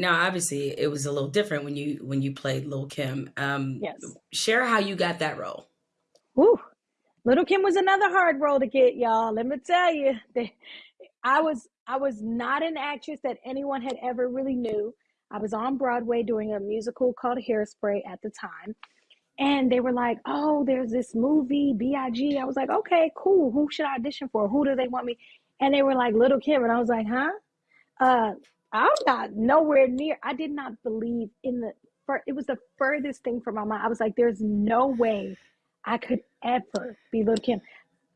Now, obviously, it was a little different when you when you played Lil Kim. Um, Yes. share how you got that role. Woo. Little Kim was another hard role to get, y'all. Let me tell you. I was I was not an actress that anyone had ever really knew. I was on Broadway doing a musical called Hairspray at the time. And they were like, "Oh, there's this movie, B.I.G." I was like, "Okay, cool. Who should I audition for? Who do they want me?" And they were like, "Little Kim." And I was like, "Huh?" Uh, I'm not nowhere near. I did not believe in the. fir- It was the furthest thing from my mind. I was like, "There's no way I could ever be Little Kim."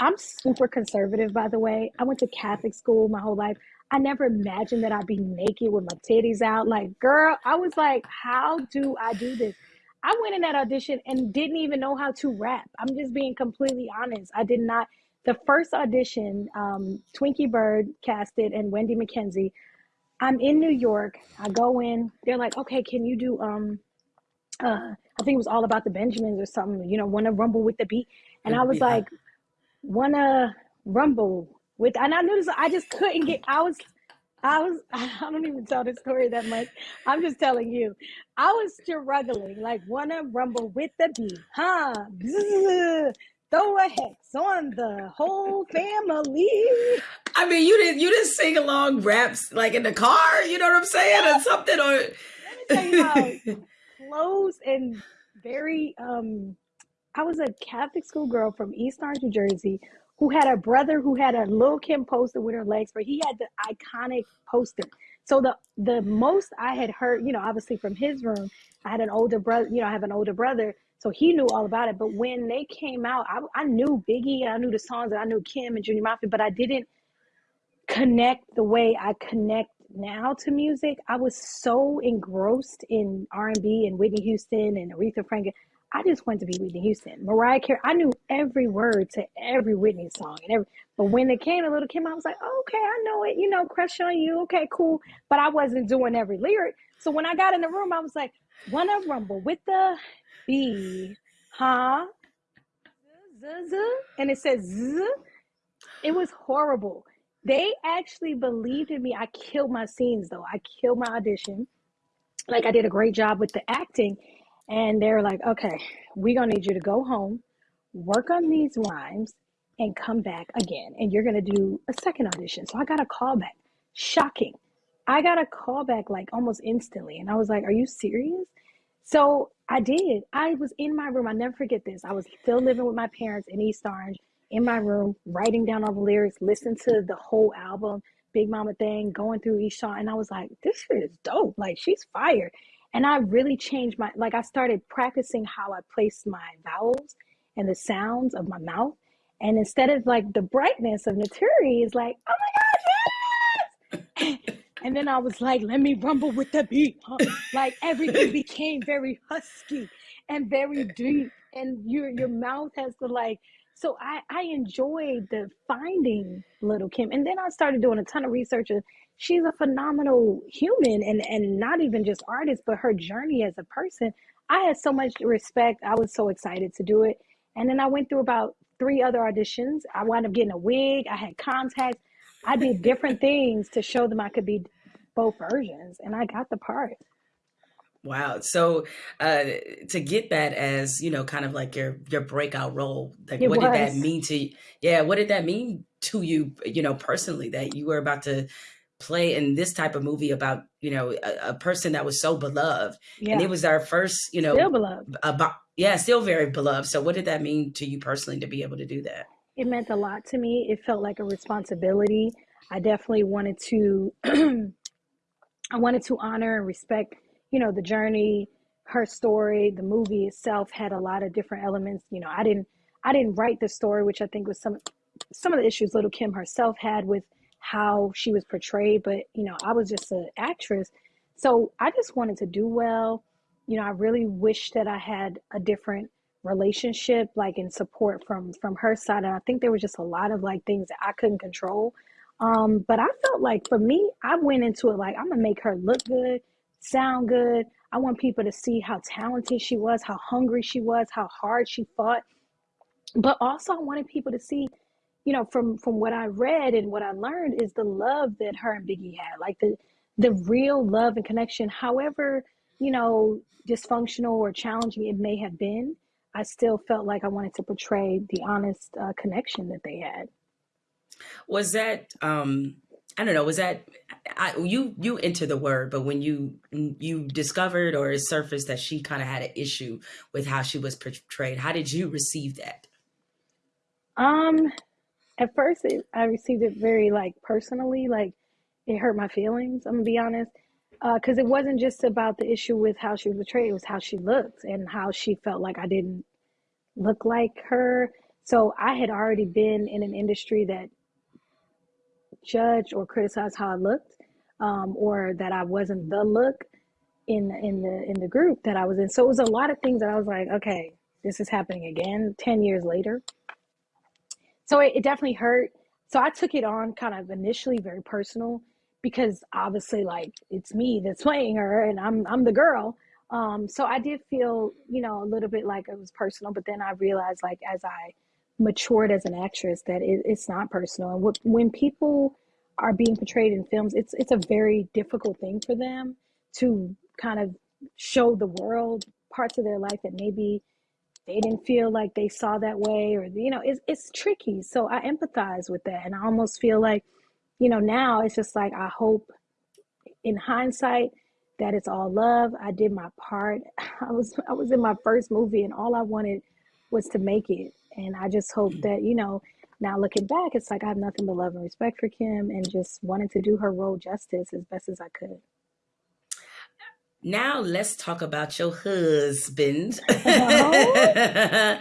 I'm super conservative, by the way. I went to Catholic school my whole life. I never imagined that I'd be naked with my titties out. Like, girl, I was like, how do I do this? I went in that audition and didn't even know how to rap. I'm just being completely honest. I did not. The first audition, um, Twinkie Byrd casted and Wendy McKenzie. I'm in New York. I go in. They're like, okay, can you do um uh I think it was all about the Benjamins or something, you know, wanna rumble with the beat. And I was Yeah. like, wanna rumble with and I noticed I just couldn't get I was I was I don't even tell the story that much. I'm just telling you. I was struggling, like wanna rumble with the beat. Huh? Throw a hex on the whole family. I mean, you didn't you didn't sing along raps like in the car. You know what I'm saying, or something, or Let me tell you how close and very um I was a Catholic school girl from East Orange, New Jersey, who had a brother who had a Lil Kim poster with her legs, but he had the iconic poster. So the the most I had heard, you know, obviously from his room, I had an older brother, you know, I have an older brother, so he knew all about it. But when they came out, I, I knew Biggie and I knew the songs and I knew Kim and Junior Mafia, but I didn't connect the way I connect now to music. I was so engrossed in R and B and Whitney Houston and Aretha Franklin. I just wanted to be Whitney Houston. Mariah Carey. I knew every word to every Whitney song and every. But when it came to Little Kim, I was like, oh, okay, I know it. You know, crush on you. Okay, cool. But I wasn't doing every lyric. So when I got in the room, I was like, wanna rumble with the B, huh? Z, z, and it says z. It was horrible. They actually believed in me. I killed my scenes though. I killed my audition. Like I did a great job with the acting. And they're like, okay, we're gonna need you to go home, work on these rhymes, and come back again. And you're gonna do a second audition. So I got a call back. Shocking. I got a call back like almost instantly. And I was like, Are you serious? So I did. I was in my room. I never forget this. I was still living with my parents in East Orange in my room, writing down all the lyrics, listening to the whole album, Big Mama thing, going through each song. And I was like, this shit is dope. Like, she's fire. And I really changed my, like, I started practicing how I placed my vowels and the sounds of my mouth. And instead of like the brightness of Naturi is like, oh my God, yes! And then I was like, let me rumble with the beat. huh? Like everything became very husky and very deep. And your your mouth has to like so I, I enjoyed the finding little Kim. And then I started doing a ton of research and she's a phenomenal human and, and not even just artist, but her journey as a person. I had so much respect. I was so excited to do it. And then I went through about three other auditions. I wound up getting a wig. I had contacts. I did different things to show them I could be both versions, and I got the part. Wow. So uh to get that as, you know, kind of like your your breakout role, like It what did that mean to you? Yeah, what did that mean to you, you know, personally that you were about to play in this type of movie about, you know, a, a person that was so beloved and it was our first, you still know, beloved. about yeah, still very beloved. So what did that mean to you personally to be able to do that? It meant a lot to me. It felt like a responsibility. I definitely wanted to I wanted to honor and respect, you know, the journey, her story, the movie itself had a lot of different elements. You know, I didn't I didn't write the story, which I think was some some of the issues Little Kim herself had with how she was portrayed, but you know, I was just an actress. So I just wanted to do well. You know, I really wish that I had a different relationship like in support from from her side and I think there was just a lot of like things that I couldn't control um, but I felt like for me, I went into it like I'm gonna make her look good, sound good. I want people to see how talented she was, how hungry she was, how hard she fought. But also I wanted people to see, you know, from from what I read and what I learned is the love that her and Biggie had. Like the the real love and connection, however, you know, dysfunctional or challenging it may have been, I still felt like I wanted to portray the honest uh, connection that they had. Was that um I don't know, was that I, you you enter the word, but when you you discovered or it surfaced that she kind of had an issue with how she was portrayed, how did you receive that? Um, at first, it, I received it very like personally, like it hurt my feelings. I'm gonna be honest, because uh, it wasn't just about the issue with how she was portrayed; it was how she looked and how she felt like I didn't look like her. So I had already been in an industry that judged or criticized how I looked, um, or that I wasn't the look in in the in the group that I was in. So it was a lot of things that I was like, okay, this is happening again, ten years later. So it, it definitely hurt. So I took it on kind of initially very personal because obviously like it's me that's playing her and I'm I'm the girl. Um, so I did feel, you know, a little bit like it was personal, but then I realized like as I matured as an actress that it, it's not personal. And when people are being portrayed in films, it's it's a very difficult thing for them to kind of show the world parts of their life that maybe they didn't feel like they saw that way or you know it's, it's tricky so i empathize with that and i almost feel like you know now it's just like i hope in hindsight that it's all love i did my part i was i was in my first movie and all i wanted was to make it and I just hope that, you know, now looking back, it's like I have nothing but love and respect for Kim and just wanted to do her role justice as best as I could. Now let's talk about your husband. uh,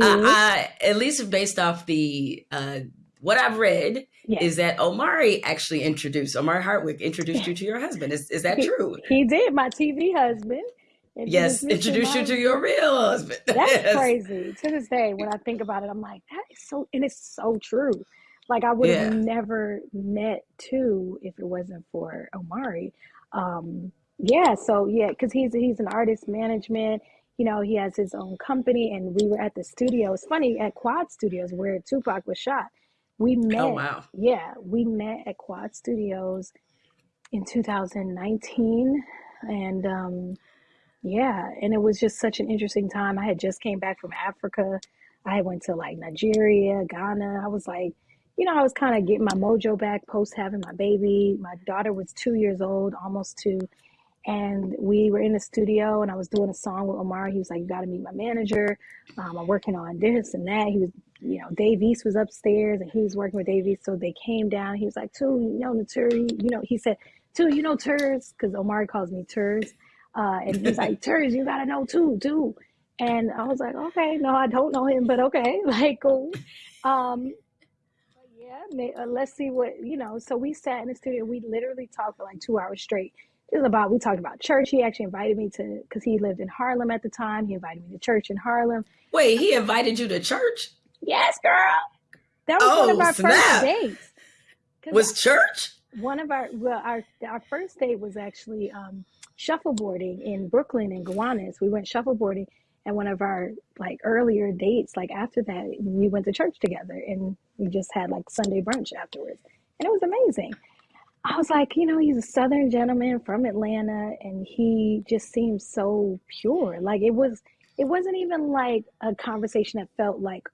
I, at least based off the uh, what I've read, yes. is that Omari actually introduced Omari Hardwick introduced you to your husband. Is is that he, true? He did, my TV husband. Yes, introduced you to your real husband. That's yes. crazy. To this day, when I think about it, I'm like, that is so, and it's so true. Like I would have yeah. never met Tu if it wasn't for Omari. Um, yeah, so yeah, because he's he's an artist management. You know, he has his own company, and we were at the studio. It's funny at Quad Studios where Tupac was shot. We oh, met. Oh wow! Yeah, we met at Quad Studios in 2019, and um, yeah, and it was just such an interesting time. I had just came back from Africa. I went to like Nigeria, Ghana. I was like, you know, I was kind of getting my mojo back post having my baby. My daughter was two years old, almost two. And we were in the studio and I was doing a song with Omar. He was like, You got to meet my manager. Um, I'm working on this and that. He was, you know, Dave East was upstairs and he was working with Dave East. So they came down. He was like, Tu, you know, Naturi, you know, he said, Tu, you know, Turs, because Omar calls me Turs. Uh, and he's like, Terry, you gotta know Tu, Tu. And I was like, okay, no, I don't know him, but okay, like cool. Um, yeah, may, uh, let's see what you know. So we sat in the studio. We literally talked for like two hours straight. It was about we talked about church. He actually invited me to because he lived in Harlem at the time. He invited me to church in Harlem. Wait, he invited you to church? Yes, girl. That was oh, one of our snap. first dates. Was church? One of our well, our our first date was actually um, shuffleboarding in Brooklyn and Gowanus. We went shuffleboarding and one of our like earlier dates, like after that, we went to church together and we just had like Sunday brunch afterwards. And it was amazing. I was like, you know, he's a southern gentleman from Atlanta and he just seems so pure. Like it was it wasn't even like a conversation that felt like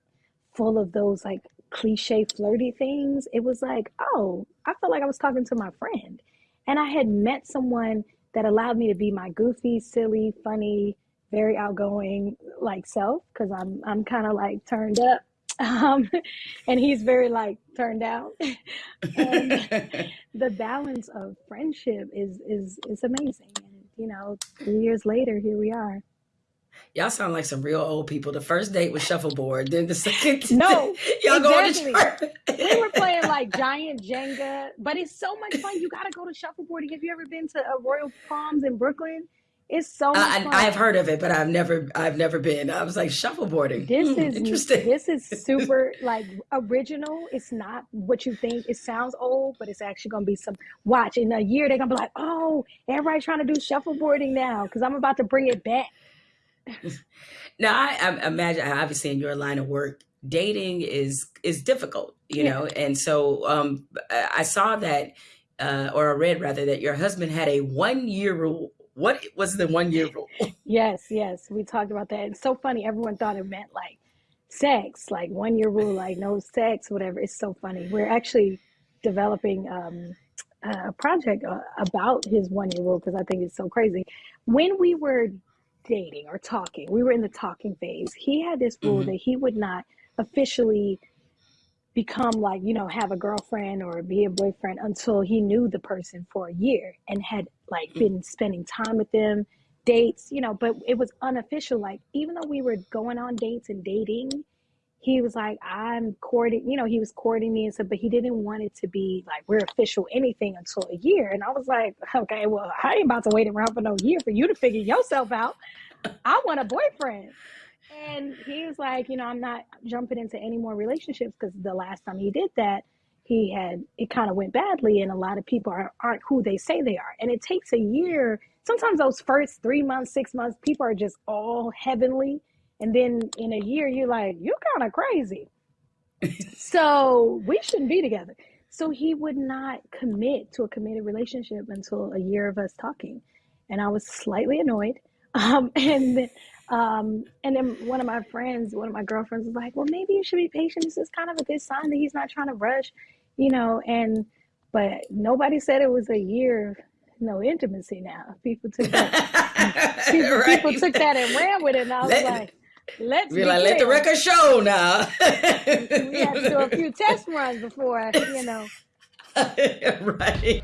full of those like cliche flirty things. It was like, oh, I felt like I was talking to my friend. And I had met someone that allowed me to be my goofy, silly, funny, very outgoing like self because I'm I'm kind of like turned up. Um, and he's very like turned out. and the balance of friendship is is is amazing. And you know, three years later, here we are. Y'all sound like some real old people. The first date was shuffleboard. Then the second, no, y'all exactly. going to church. we were playing like giant Jenga, but it's so much fun. You got to go to shuffleboarding. Have you ever been to a Royal Palms in Brooklyn? It's so much fun. I, have heard of it, but I've never, I've never been. I was like shuffleboarding. This hmm, is interesting. This is super like original. It's not what you think. It sounds old, but it's actually going to be some. Watch in a year, they're going to be like, oh, everybody's trying to do shuffleboarding now because I'm about to bring it back now I, I, imagine obviously in your line of work dating is is difficult you yeah. know and so um i saw that uh, or I read rather, that your husband had a one year rule. What was the one year rule? Yes, yes, we talked about that. It's so funny. Everyone thought it meant like sex, like one year rule, like no sex, whatever. It's so funny. We're actually developing um, a project uh, about his one year rule because I think it's so crazy. When we were dating or talking, we were in the talking phase. He had this rule mm-hmm. that he would not officially become like you know have a girlfriend or be a boyfriend until he knew the person for a year and had like mm-hmm. been spending time with them dates you know but it was unofficial like even though we were going on dates and dating he was like i'm courting you know he was courting me and stuff but he didn't want it to be like we're official anything until a year and i was like okay well i ain't about to wait around for no year for you to figure yourself out i want a boyfriend and he was like, you know, I'm not jumping into any more relationships because the last time he did that, he had it kind of went badly, and a lot of people are, aren't who they say they are. And it takes a year. Sometimes those first three months, six months, people are just all heavenly, and then in a year, you're like, you're kind of crazy. so we shouldn't be together. So he would not commit to a committed relationship until a year of us talking, and I was slightly annoyed. Um, and um, and then one of my friends, one of my girlfriends was like, well, maybe you should be patient. This is kind of a good sign that he's not trying to rush, you know, and, but nobody said it was a year no intimacy now. People took that, people, right. people, took that and ran with it. And I was let, like, let's be like, let the record show now. we had to do a few test runs before, you know. right.